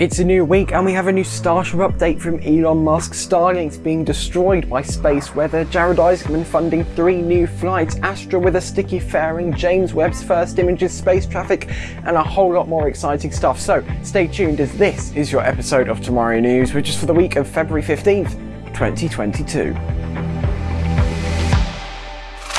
It's a new week and we have a new Starship update from Elon Musk. Starlink's being destroyed by space weather, Jared Isaacman funding three new flights, Astra with a sticky fairing, James Webb's first images, space traffic, and a whole lot more exciting stuff. So stay tuned as this is your episode of Tomorrow News, which is for the week of February 15th, 2022.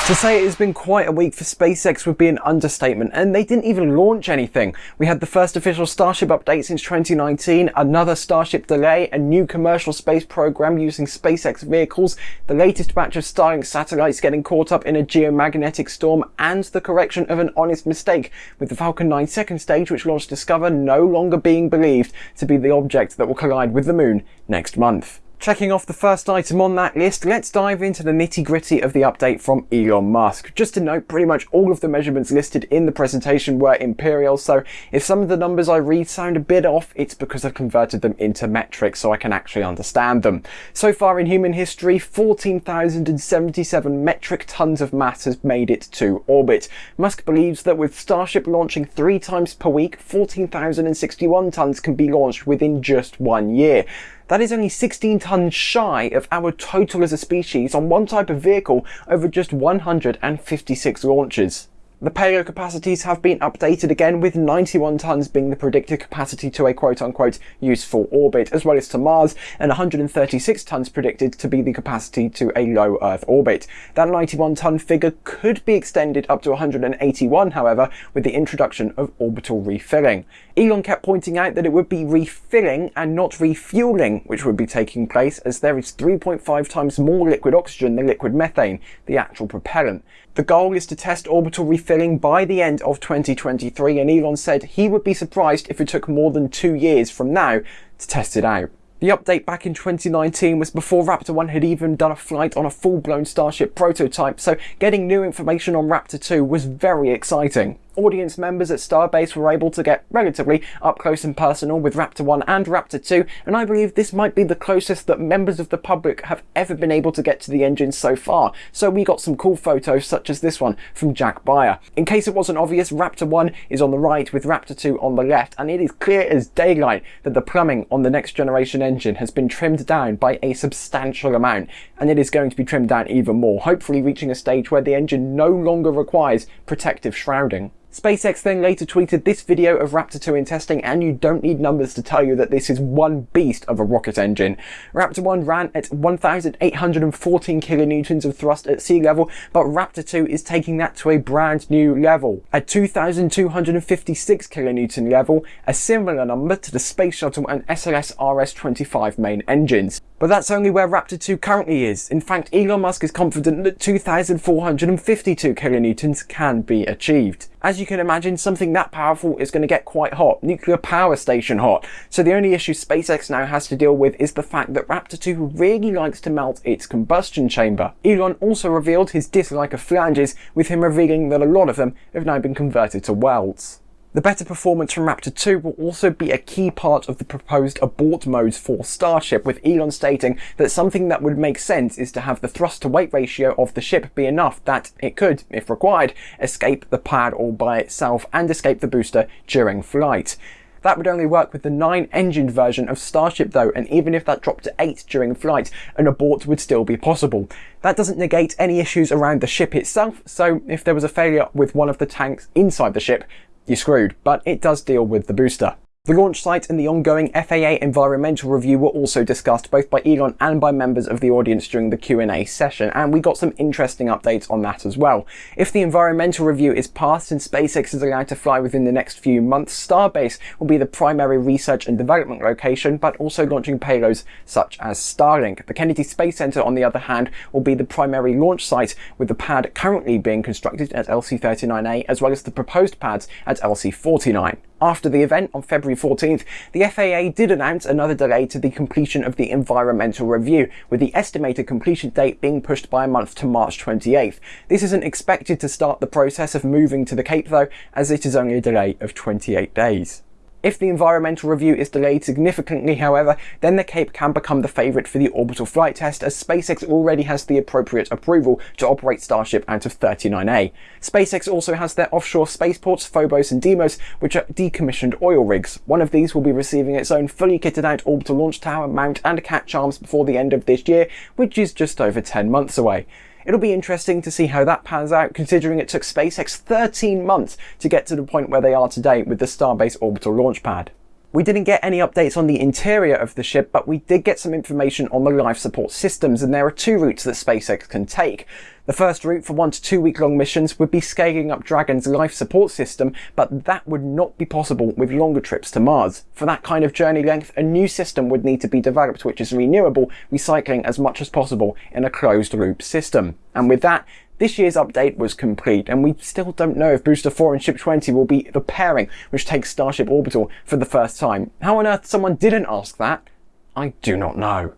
To say it has been quite a week for SpaceX would be an understatement, and they didn't even launch anything. We had the first official Starship update since 2019, another Starship delay, a new commercial space program using SpaceX vehicles, the latest batch of Starlink satellites getting caught up in a geomagnetic storm, and the correction of an honest mistake, with the Falcon 9 second stage which launched DSCOVR no longer being believed to be the object that will collide with the moon next month. Checking off the first item on that list, let's dive into the nitty gritty of the update from Elon Musk. Just to note, pretty much all of the measurements listed in the presentation were imperial, so if some of the numbers I read sound a bit off, it's because I've converted them into metric so I can actually understand them. So far in human history, 14,077 metric tons of mass has made it to orbit. Musk believes that with Starship launching three times per week, 14,061 tons can be launched within just one year. That is only 16 tonnes shy of our total as a species on one type of vehicle over just 156 launches. The payload capacities have been updated again with 91 tonnes being the predicted capacity to a quote-unquote useful orbit as well as to Mars and 136 tonnes predicted to be the capacity to a low Earth orbit. That 91 tonne figure could be extended up to 181 however with the introduction of orbital refilling. Elon kept pointing out that it would be refilling and not refueling which would be taking place as there is 3.5 times more liquid oxygen than liquid methane, the actual propellant. The goal is to test orbital refilling by the end of 2023 and Elon said he would be surprised if it took more than two years from now to test it out. The update back in 2019 was before Raptor 1 had even done a flight on a full-blown Starship prototype, so getting new information on Raptor 2 was very exciting. Audience members at Starbase were able to get relatively up close and personal with Raptor 1 and Raptor 2, and I believe this might be the closest that members of the public have ever been able to get to the engine so far, so we got some cool photos such as this one from Jack Beyer. In case it wasn't obvious, Raptor 1 is on the right with Raptor 2 on the left, and it is clear as daylight that the plumbing on the next generation engine has been trimmed down by a substantial amount, and it is going to be trimmed down even more, hopefully reaching a stage where the engine no longer requires protective shrouding. SpaceX then later tweeted this video of Raptor 2 in testing and you don't need numbers to tell you that this is one beast of a rocket engine. Raptor 1 ran at 1,814 kilonewtons of thrust at sea level, but Raptor 2 is taking that to a brand new level. At 2,256 kilonewton level, a similar number to the Space Shuttle and SLS RS-25 main engines. But that's only where Raptor 2 currently is. In fact, Elon Musk is confident that 2,452 kilonewtons can be achieved. As you can imagine, something that powerful is going to get quite hot, nuclear power station hot. So the only issue SpaceX now has to deal with is the fact that Raptor 2 really likes to melt its combustion chamber. Elon also revealed his dislike of flanges, with him revealing that a lot of them have now been converted to welds. The better performance from Raptor 2 will also be a key part of the proposed abort modes for Starship, with Elon stating that something that would make sense is to have the thrust to weight ratio of the ship be enough that it could, if required, escape the pad all by itself and escape the booster during flight. That would only work with the 9-engined version of Starship though, and even if that dropped to 8 during flight, an abort would still be possible. That doesn't negate any issues around the ship itself, so if there was a failure with one of the tanks inside the ship, you're screwed, but it does deal with the booster. The launch site and the ongoing FAA environmental review were also discussed both by Elon and by members of the audience during the Q&A session, and we got some interesting updates on that as well. If the environmental review is passed and SpaceX is allowed to fly within the next few months, Starbase will be the primary research and development location, but also launching payloads such as Starlink. The Kennedy Space Center, on the other hand, will be the primary launch site, with the pad currently being constructed at LC-39A, as well as the proposed pads at LC-49. After the event on February 14th, the FAA did announce another delay to the completion of the environmental review, with the estimated completion date being pushed by a month to March 28th. This isn't expected to start the process of moving to the Cape though, as it is only a delay of 28 days. If the environmental review is delayed significantly, however, then the Cape can become the favourite for the orbital flight test as SpaceX already has the appropriate approval to operate Starship out of 39A. SpaceX also has their offshore spaceports, Phobos and Deimos, which are decommissioned oil rigs. One of these will be receiving its own fully kitted out orbital launch tower, mount and catch arms before the end of this year, which is just over 10 months away. It'll be interesting to see how that pans out considering it took SpaceX 13 months to get to the point where they are today with the Starbase orbital launch pad. We didn't get any updates on the interior of the ship, but we did get some information on the life support systems, and there are two routes that SpaceX can take. The first route for one to two week long missions would be scaling up Dragon's life support system, but that would not be possible with longer trips to Mars. For that kind of journey length, a new system would need to be developed which is renewable, recycling as much as possible in a closed loop system. And with that, this year's update was complete, and we still don't know if Booster 4 and Ship 20 will be the pairing which takes Starship Orbital for the first time. How on earth someone didn't ask that, I do not know.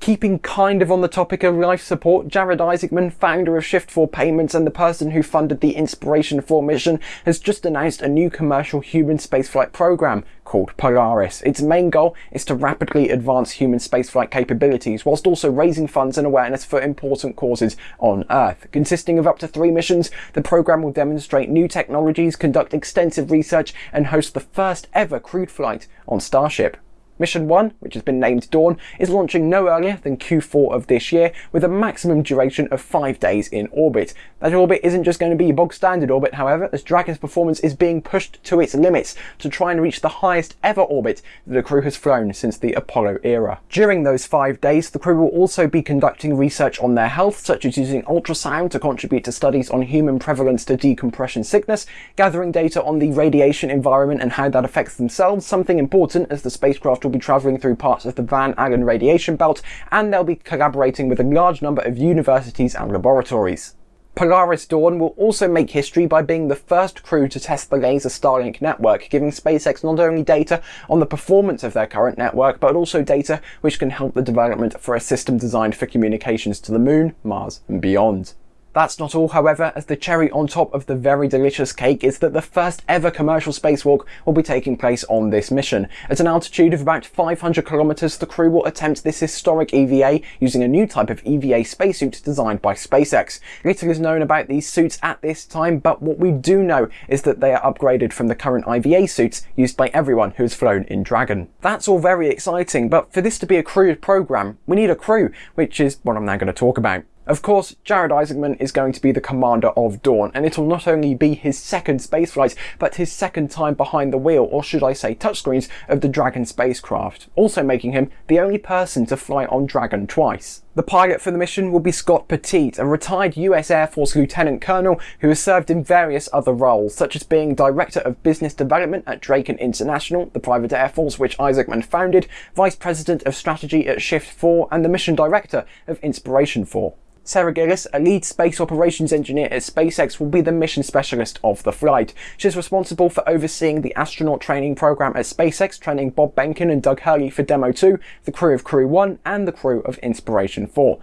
Keeping kind of on the topic of life support, Jared Isaacman, founder of Shift4 Payments and the person who funded the Inspiration 4 mission, has just announced a new commercial human spaceflight program called Polaris. Its main goal is to rapidly advance human spaceflight capabilities whilst also raising funds and awareness for important causes on Earth. Consisting of up to three missions, the program will demonstrate new technologies, conduct extensive research and host the first ever crewed flight on Starship. Mission 1, which has been named Dawn, is launching no earlier than Q4 of this year with a maximum duration of 5 days in orbit. That orbit isn't just going to be bog standard orbit however, as Dragon's performance is being pushed to its limits to try and reach the highest ever orbit that the crew has flown since the Apollo era. During those 5 days, the crew will also be conducting research on their health, such as using ultrasound to contribute to studies on human prevalence to decompression sickness, gathering data on the radiation environment and how that affects themselves, something important as the spacecraft will be travelling through parts of the Van Allen radiation belt, and they'll be collaborating with a large number of universities and laboratories. Polaris Dawn will also make history by being the first crew to test the laser Starlink network, giving SpaceX not only data on the performance of their current network, but also data which can help the development for a system designed for communications to the moon, Mars and beyond. That's not all, however, as the cherry on top of the very delicious cake is that the first ever commercial spacewalk will be taking place on this mission. At an altitude of about 500 kilometers, the crew will attempt this historic EVA using a new type of EVA spacesuit designed by SpaceX. Little is known about these suits at this time, but what we do know is that they are upgraded from the current IVA suits used by everyone who has flown in Dragon. That's all very exciting, but for this to be a crewed program, we need a crew, which is what I'm now going to talk about. Of course, Jared Isaacman is going to be the commander of Dawn, and it'll not only be his second spaceflight, but his second time behind the wheel, or should I say touchscreens, of the Dragon spacecraft, also making him the only person to fly on Dragon twice. The pilot for the mission will be Scott Poteet, a retired US Air Force Lieutenant Colonel who has served in various other roles, such as being Director of Business Development at Draken International, the private air force which Isaacman founded, Vice President of Strategy at Shift 4, and the Mission Director of Inspiration 4. Sarah Gillis, a lead space operations engineer at SpaceX, will be the mission specialist of the flight. She's responsible for overseeing the astronaut training program at SpaceX, training Bob Behnken and Doug Hurley for Demo 2, the crew of Crew 1, and the crew of Inspiration 4.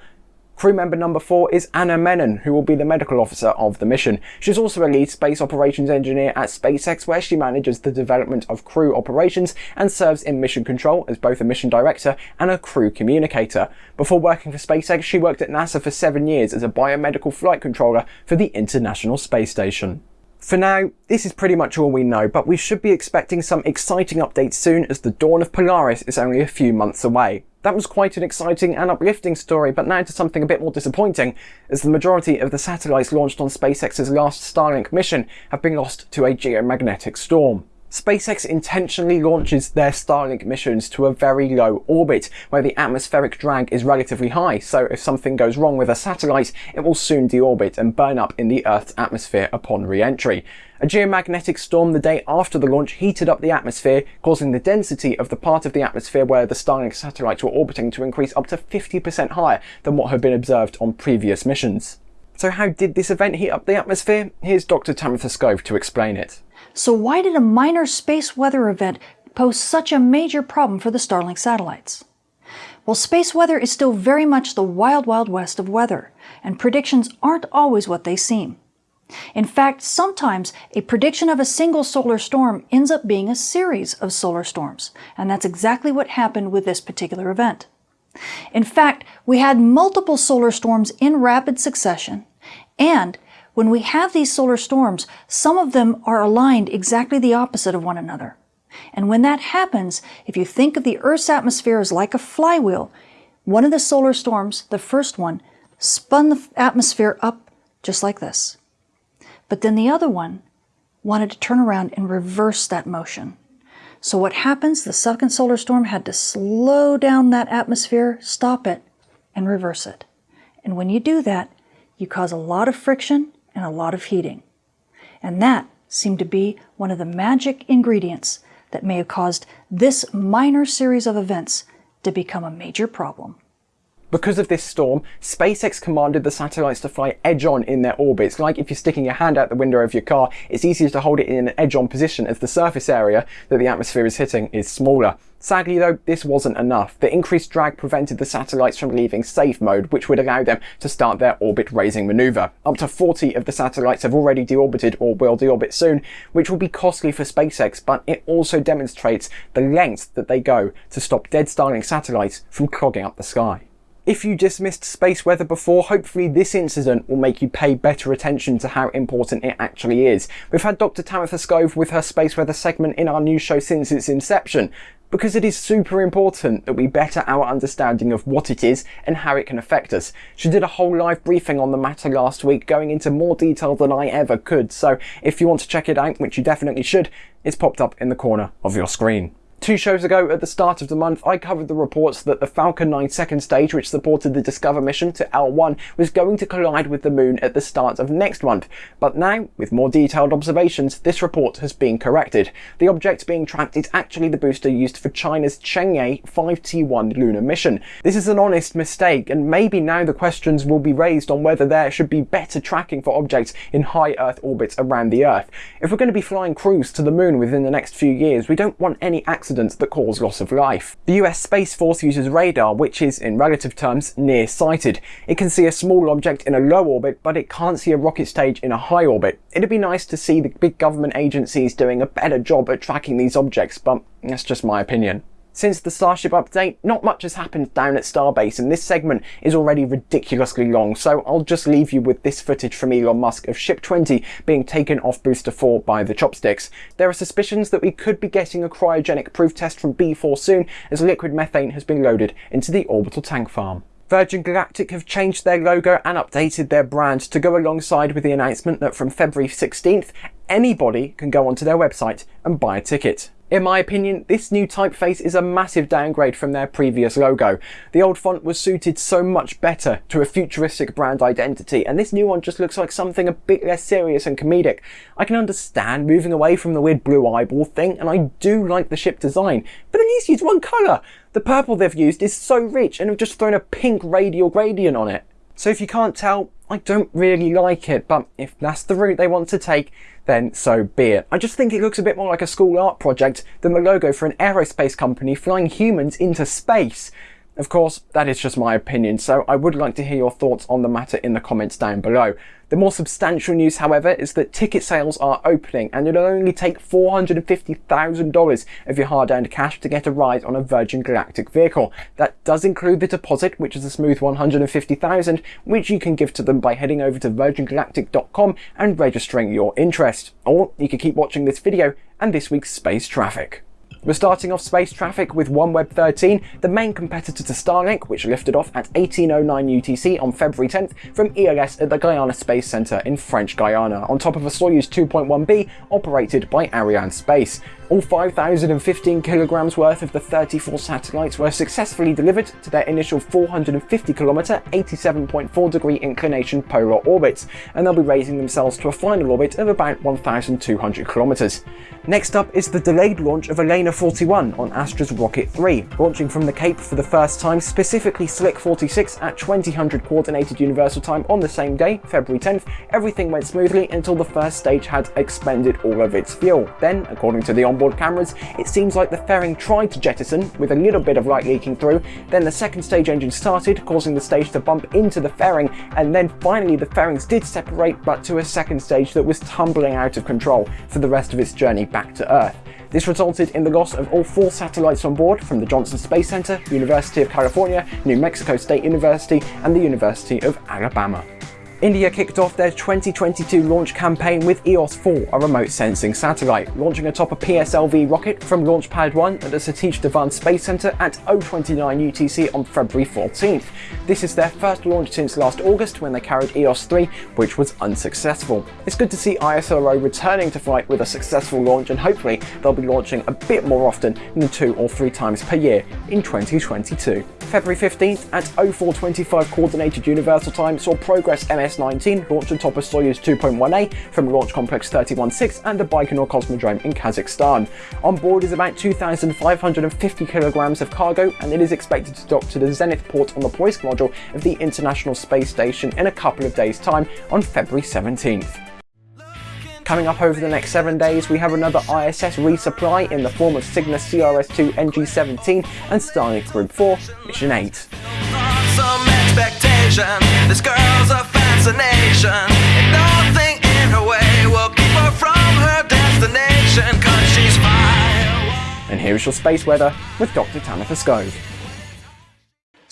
Crew member number four is Anna Menon, who will be the medical officer of the mission. She's also a lead space operations engineer at SpaceX, where she manages the development of crew operations and serves in mission control as both a mission director and a crew communicator. Before working for SpaceX, she worked at NASA for seven years as a biomedical flight controller for the International Space Station. For now, this is pretty much all we know, but we should be expecting some exciting updates soon as the dawn of Polaris is only a few months away. That was quite an exciting and uplifting story, but now to something a bit more disappointing, as the majority of the satellites launched on SpaceX's last Starlink mission have been lost to a geomagnetic storm. SpaceX intentionally launches their Starlink missions to a very low orbit, where the atmospheric drag is relatively high, so if something goes wrong with a satellite, it will soon deorbit and burn up in the Earth's atmosphere upon re-entry. A geomagnetic storm the day after the launch heated up the atmosphere, causing the density of the part of the atmosphere where the Starlink satellites were orbiting to increase up to 50% higher than what had been observed on previous missions. So how did this event heat up the atmosphere? Here's Dr. Tamitha Skov to explain it. So why did a minor space weather event pose such a major problem for the Starlink satellites? Well, space weather is still very much the wild, wild west of weather, and predictions aren't always what they seem. In fact, sometimes a prediction of a single solar storm ends up being a series of solar storms, and that's exactly what happened with this particular event. In fact, we had multiple solar storms in rapid succession, and when we have these solar storms, some of them are aligned exactly the opposite of one another. And when that happens, if you think of the Earth's atmosphere as like a flywheel, one of the solar storms, the first one, spun the atmosphere up just like this. But then the other one wanted to turn around and reverse that motion. So what happens? The second solar storm had to slow down that atmosphere, stop it, and reverse it. And when you do that, you cause a lot of friction and a lot of heating. And that seemed to be one of the magic ingredients that may have caused this minor series of events to become a major problem. Because of this storm, SpaceX commanded the satellites to fly edge-on in their orbits. Like if you're sticking your hand out the window of your car, it's easier to hold it in an edge-on position as the surface area that the atmosphere is hitting is smaller. Sadly though, this wasn't enough. The increased drag prevented the satellites from leaving safe mode, which would allow them to start their orbit raising maneuver. Up to 40 of the satellites have already deorbited or will deorbit soon, which will be costly for SpaceX, but it also demonstrates the lengths that they go to stop dead Starlink satellites from clogging up the sky. If you dismissed space weather before, hopefully this incident will make you pay better attention to how important it actually is. We've had Dr. Tamitha Skov with her space weather segment in our new show since its inception, because it is super important that we better our understanding of what it is and how it can affect us. She did a whole live briefing on the matter last week, going into more detail than I ever could, so if you want to check it out, which you definitely should, it's popped up in the corner of your screen. Two shows ago, at the start of the month, I covered the reports that the Falcon 9 second stage, which supported the DSCOVR mission to L1, was going to collide with the moon at the start of next month. But now, with more detailed observations, this report has been corrected. The object being tracked is actually the booster used for China's Chang'e 5T1 lunar mission. This is an honest mistake, and maybe now the questions will be raised on whether there should be better tracking for objects in high Earth orbits around the Earth. If we're going to be flying crews to the moon within the next few years, we don't want any accidents accidents that cause loss of life. The US Space Force uses radar, which is, in relative terms, near-sighted. It can see a small object in a low orbit, but it can't see a rocket stage in a high orbit. It'd be nice to see the big government agencies doing a better job at tracking these objects, but that's just my opinion. Since the Starship update, not much has happened down at Starbase and this segment is already ridiculously long, so I'll just leave you with this footage from Elon Musk of Ship 20 being taken off Booster 4 by the chopsticks. There are suspicions that we could be getting a cryogenic proof test from B4 soon as liquid methane has been loaded into the orbital tank farm. Virgin Galactic have changed their logo and updated their brand to go alongside with the announcement that from February 16th, anybody can go onto their website and buy a ticket. In my opinion, this new typeface is a massive downgrade from their previous logo. The old font was suited so much better to a futuristic brand identity, and this new one just looks like something a bit less serious and comedic. I can understand moving away from the weird blue eyeball thing, and I do like the ship design, but at least use one colour. The purple they've used is so rich and have just thrown a pink radial gradient on it. So if you can't tell, I don't really like it, but if that's the route they want to take, then so be it. I just think it looks a bit more like a school art project than the logo for an aerospace company flying humans into space. Of course, that is just my opinion, so I would like to hear your thoughts on the matter in the comments down below. The more substantial news, however, is that ticket sales are opening and it'll only take $450,000 of your hard-earned cash to get a ride on a Virgin Galactic vehicle. That does include the deposit, which is a smooth 150,000, which you can give to them by heading over to virgingalactic.com and registering your interest. Or you can keep watching this video and this week's space traffic. We're starting off space traffic with OneWeb 13, the main competitor to Starlink, which lifted off at 1809 UTC on February 10th from ELS at the Guiana Space Center in French Guiana, on top of a Soyuz 2.1B operated by Arianespace. All 5,015 kilograms worth of the 34 satellites were successfully delivered to their initial 450 kilometer, 87.4 degree inclination polar orbits, and they'll be raising themselves to a final orbit of about 1,200 kilometers. Next up is the delayed launch of ELaNa 41 on Astra's Rocket 3, launching from the Cape for the first time, specifically Slick 46 at 2000 Coordinated Universal Time on the same day, February 10th. Everything went smoothly until the first stage had expended all of its fuel. Then, according to the onboard cameras, it seems like the fairing tried to jettison, with a little bit of light leaking through, then the second stage engine started, causing the stage to bump into the fairing, and then finally the fairings did separate, but to a second stage that was tumbling out of control for the rest of its journey back to Earth. This resulted in the loss of all four satellites on board from the Johnson Space Center, University of California, New Mexico State University, and the University of Alabama. India kicked off their 2022 launch campaign with EOS-4, a remote sensing satellite, launching atop a PSLV rocket from Launch Pad 1 at the Satish Dhawan Space Center at 029 UTC on February 14th. This is their first launch since last August when they carried EOS-3, which was unsuccessful. It's good to see ISRO returning to flight with a successful launch and hopefully they'll be launching a bit more often than two or three times per year in 2022. February 15th at 0425 Coordinated Universal Time saw Progress MS-19 launch atop a Soyuz 2.1A from Launch Complex 316 and the Baikonur Cosmodrome in Kazakhstan. On board is about 2,550 kilograms of cargo and it is expected to dock to the Zenith port on the Poisk module of the International Space Station in a couple of days' time on February 17th. Coming up over the next 7 days, we have another ISS resupply in the form of Cygnus CRS-2 NG-17 and Starlink Group 4 Mission 8. This girl's a fascination, and nothing in her way will keep her from her destination, cause she's fire. And here's your space weather with Dr. Tamitha Skov.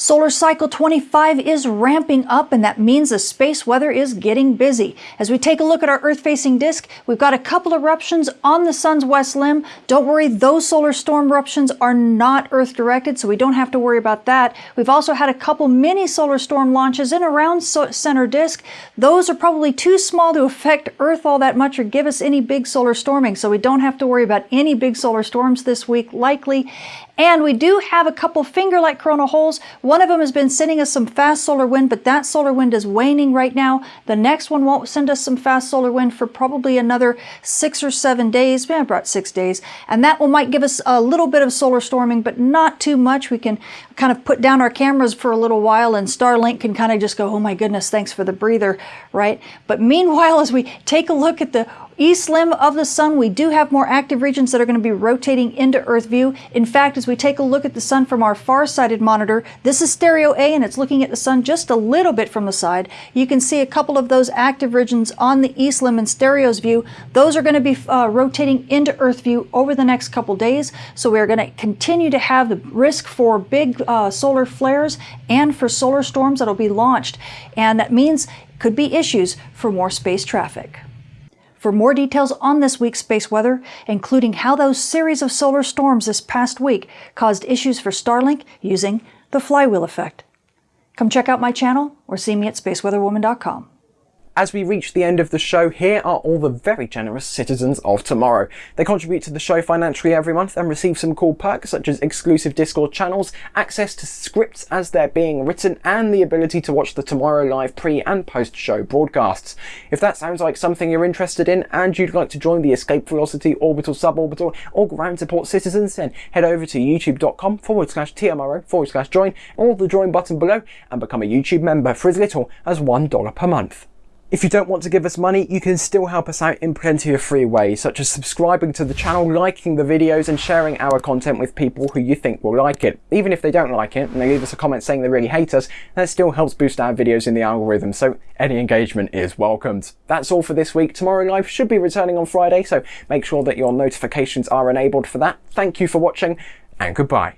Solar cycle 25 is ramping up and that means the space weather is getting busy. As we take a look at our Earth-facing disk, we've got a couple eruptions on the sun's west limb. Don't worry, those solar storm eruptions are not Earth-directed, so we don't have to worry about that. We've also had a couple mini solar storm launches in around center disk. Those are probably too small to affect Earth all that much or give us any big solar storming, so we don't have to worry about any big solar storms this week likely. And we do have a couple finger-like coronal holes. Of them has been sending us some fast solar wind, but that solar wind is waning right now. The next one won't send us some fast solar wind for probably another six or seven days, maybe about six days. And that one might give us a little bit of solar storming, but not too much. We can kind of put down our cameras for a little while and Starlink can kind of just go, oh my goodness, thanks for the breather, right? But meanwhile, as we take a look at the East limb of the sun, we do have more active regions that are going to be rotating into Earth view. In fact, as we take a look at the sun from our far-sighted monitor, this is stereo A and it's looking at the sun just a little bit from the side. You can see a couple of those active regions on the east limb in stereo's view. Those are going to be uh, rotating into Earth view over the next couple days. So we're going to continue to have the risk for big uh, solar flares and for solar storms that'll be launched. And that means could be issues for more space traffic. For more details on this week's space weather, including how those series of solar storms this past week caused issues for Starlink using the flywheel effect. Come check out my channel or see me at spaceweatherwoman.com. As we reach the end of the show, here are all the very generous citizens of tomorrow. They contribute to the show financially every month and receive some cool perks such as exclusive Discord channels, access to scripts as they're being written, and the ability to watch the Tomorrow Live pre and post show broadcasts. If that sounds like something you're interested in and you'd like to join the Escape Velocity Orbital Suborbital or Ground Support Citizens, then head over to youtube.com forward slash TMRO forward slash join or the join button below and become a YouTube member for as little as $1 per month. If you don't want to give us money, you can still help us out in plenty of free ways, such as subscribing to the channel, liking the videos, and sharing our content with people who you think will like it. Even if they don't like it, and they leave us a comment saying they really hate us, that still helps boost our videos in the algorithm, so any engagement is welcomed. That's all for this week. Tomorrow Live should be returning on Friday, so make sure that your notifications are enabled for that. Thank you for watching, and goodbye.